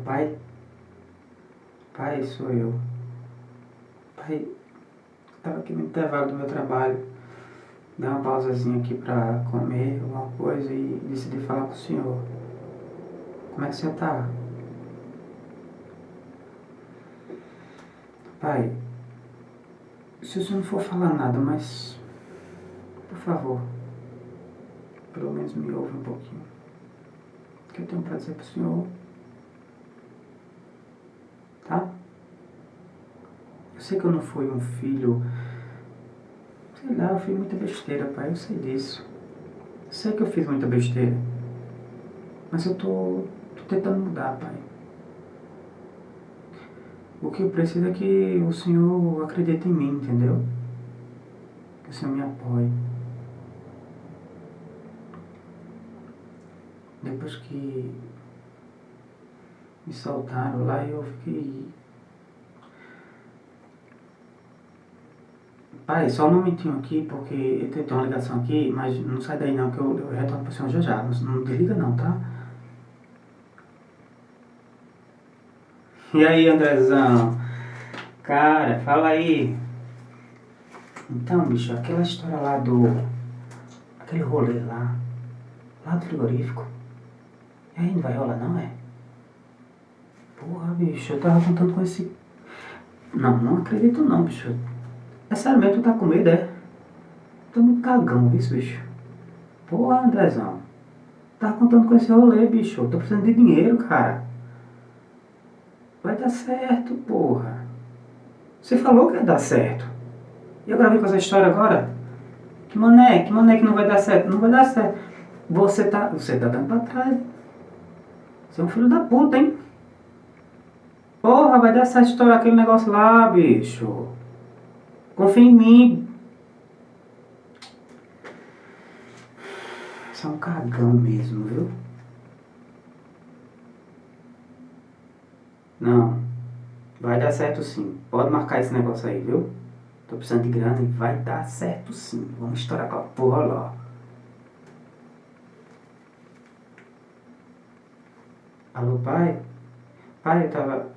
Pai? Pai, sou eu. Pai, estava aqui no intervalo do meu trabalho. Dei uma pausazinha aqui para comer alguma coisa e decidi falar com o senhor. Como é que você tá? Pai, se o senhor não for falar nada, mas... Por favor, pelo menos me ouve um pouquinho. Que eu tenho pra dizer pro senhor. Tá? Eu sei que eu não fui um filho... Sei lá, eu fiz muita besteira, pai, eu sei disso. Sei que eu fiz muita besteira. Mas eu tô, tô tentando mudar, pai. O que eu preciso é que o Senhor acredite em mim, entendeu? Que o Senhor me apoie. Depois que me soltaram lá, eu fiquei... Pai, só um momentinho aqui, porque eu tenho uma ligação aqui, mas não sai daí não, que eu, eu retorno pro senhor já já. Não, não desliga não, tá? E aí, Andrezão? Cara, fala aí. Então, bicho, aquela história lá do... Aquele rolê lá. Lá do frigorífico. E aí, não vai rolar não, é? Porra, bicho, eu tava contando com esse... Não, não acredito não, bicho. É sério mesmo, tu tá com medo, é? Tô muito cagão, viu, bicho? Porra, Andrezão. Tava contando com esse rolê, bicho. Tô precisando de dinheiro, cara. Vai dar certo, porra. Você falou que ia dar certo. E eu gravei com essa história agora? Que mané, que mané que não vai dar certo? Não vai dar certo. Você tá, você tá dando pra trás. Você é um filho da puta, hein? Porra, vai dar certo estourar aquele negócio lá, bicho. Confia em mim. Você é um cagão mesmo, viu? Não. Vai dar certo sim. Pode marcar esse negócio aí, viu? Tô precisando de grana e vai dar certo sim. Vamos estourar aquela porra lá. Alô, pai? Pai, eu tava...